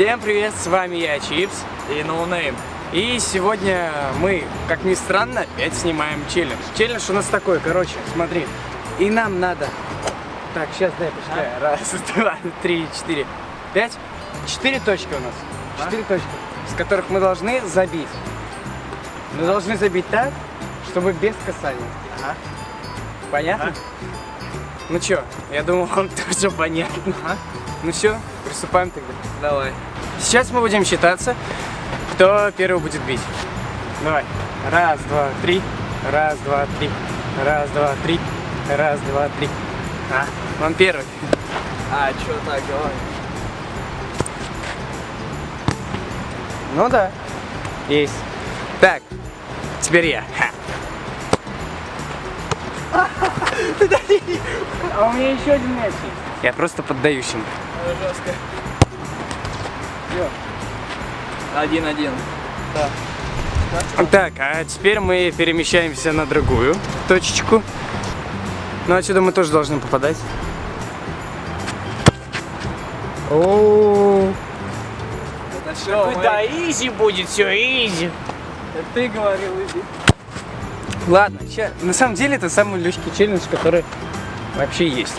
Всем привет, с вами я, Чипс. И ноунейм. И сегодня мы, как ни странно, опять снимаем челлендж. Челлендж у нас такой, короче, смотри. И нам надо... Так, сейчас дай посчитаю. Раз, два, три, четыре, пять. Четыре точки у нас. Четыре точки, с которых мы должны забить. Мы должны забить так, чтобы без касания. Ага. Понятно? Ну чё, я думал, вам тоже понятно. Ну все, приступаем тогда. Давай. Сейчас мы будем считаться, кто первый будет бить. Давай. Раз, два, три. Раз, два, три. Раз, два, три. Раз, два, три. А, он первый. А, чё так, давай. Ну да. Есть. Так, теперь я. Ха. А у меня еще один мяч есть. Я просто поддаюсь ему. Это жестко. Один-один. Так, а теперь мы перемещаемся на другую точечку. Ну, отсюда мы тоже должны попадать. О, Это что, да изи будет, все изи. Ты говорил, иди. Ладно, ща- на самом деле это самый легкий челлендж, который вообще есть.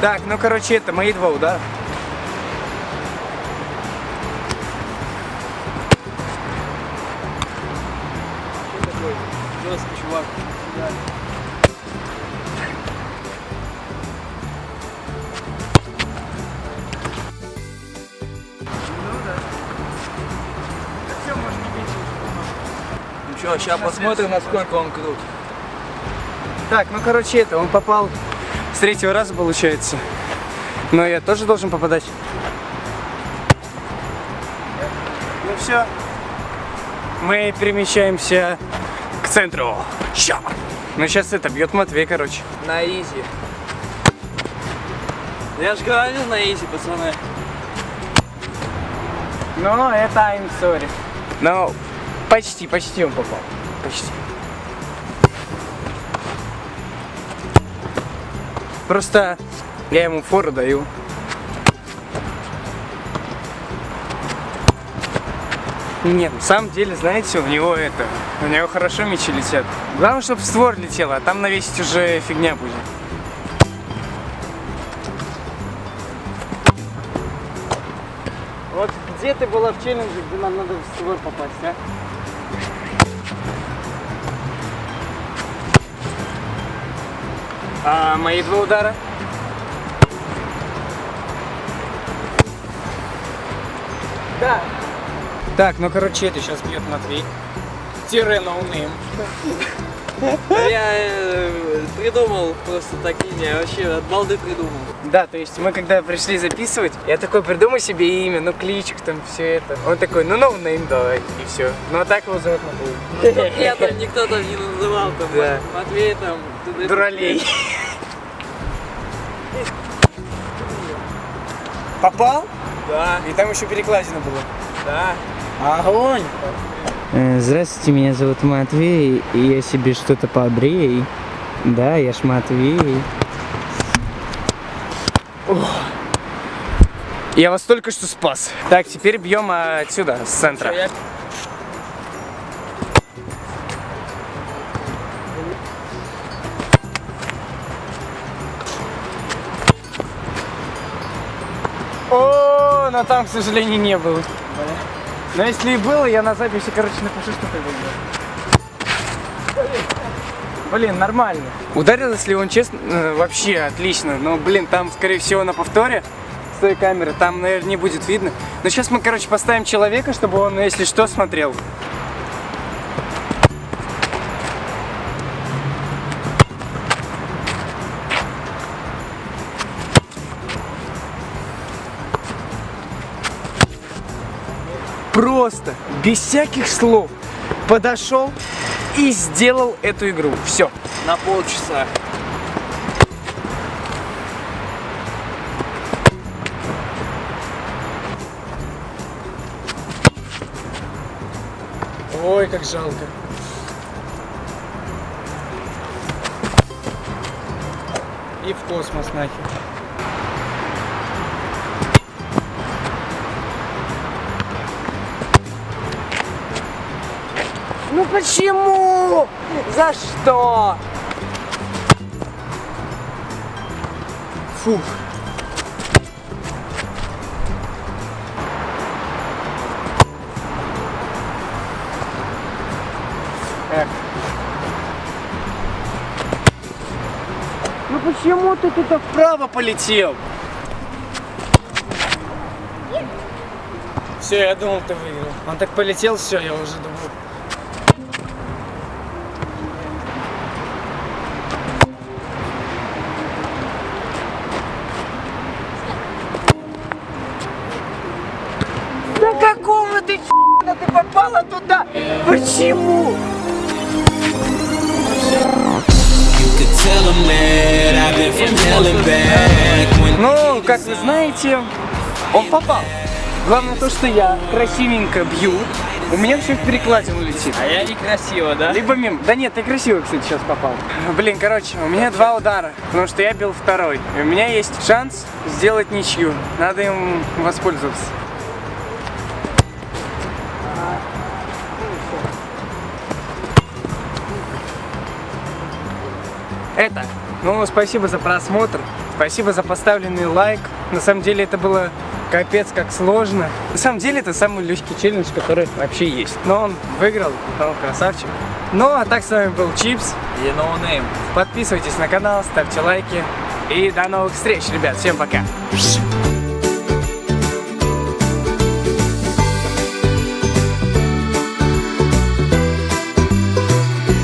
Так, ну короче, это мои два удара. Жесткий чувак. Ну что, сейчас посмотрим, насколько он крут. Так, ну короче, это он попал с третьего раза, получается. Но я тоже должен попадать. Ну все. Мы перемещаемся к центру. Ща. Ну сейчас это бьет Матвей, короче. На изи. Я же говорил на изи, пацаны. Ну, это I'm sorry. Ну, почти, почти он попал. Почти. Просто я ему фору даю. Нет, на самом деле, знаете, у него это, у него хорошо мячи летят. Главное, чтобы створ летело, а там навесить уже фигня будет. Вот где ты была в челлендже, где нам надо в створ попасть, а? А мои два удара? Да. Так, ну короче, это сейчас бьет Матвей. Тире ноунейм. Я э, придумал просто такие, не, вообще от балды придумал. Да, то есть мы когда пришли записывать, я такой придумай себе имя, ну кличку там, все это. Он такой, ну ноунейм давай, и все. Ну а так его зовут Матвей. Я там никто там не называл, там, Да. Матвей там. Дуралей. Попал? Да, И там еще перекладина была. да. Огонь! Э, Здравствуйте, меня зовут Матвей, и я себе что-то побрей. Да, я ж Матвей. Я вас только что спас. Так, теперь бьем отсюда, с центра. Я- О, но там, к сожалению, не было. Но если и было, я на записи, короче, напишу, что ты выиграл. Блин, нормально. Ударил, если он честно, э, вообще отлично. Но, блин, там, скорее всего, на повторе с той камеры, там, наверное, не будет видно. Но сейчас мы, короче, поставим человека, чтобы он, если что, смотрел. Просто, без всяких слов, подошел и сделал эту игру. Все. На полчаса. Ой, как жалко. И в космос нахер. Ну почему? За что? Фух. Эх. Ну почему ты туда вправо полетел? Все, я думал, ты выиграл. Он так полетел, все, я уже думал. Ну, как вы знаете, он попал. Главное то, что я красивенько бью. У меня все в перекладину летит. А я некрасиво, да? Либо мимо. Да нет, ты красиво, кстати, сейчас попал. Блин, короче, у меня два удара, потому что я бил второй. И у меня есть шанс сделать ничью. Надо им воспользоваться. Это. Ну, спасибо за просмотр. Спасибо за поставленный лайк. На самом деле это было капец как сложно. На самом деле это самый легкий челлендж, который вообще есть. Но он выиграл, он красавчик. Ну, а так с вами был Чипс. И no name. Подписывайтесь на канал, ставьте лайки. И до новых встреч, ребят. Всем пока.